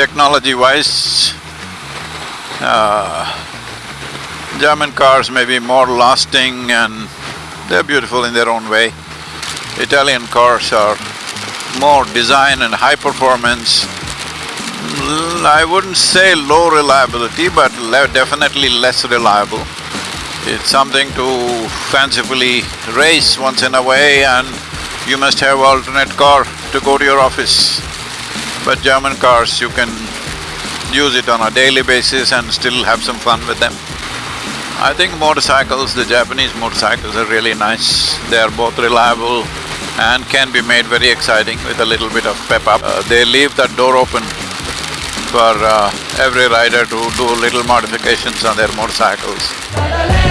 technology-wise, uh, German cars may be more lasting and they're beautiful in their own way. Italian cars are more design and high performance. L- I wouldn't say low reliability, but le- definitely less reliable. It's something to fancifully race once in a way and you must have alternate car to go to your office. But German cars, you can use it on a daily basis and still have some fun with them. I think motorcycles, the Japanese motorcycles are really nice. They are both reliable and can be made very exciting with a little bit of pep up. Uh, they leave that door open for uh, every rider to do little modifications on their motorcycles.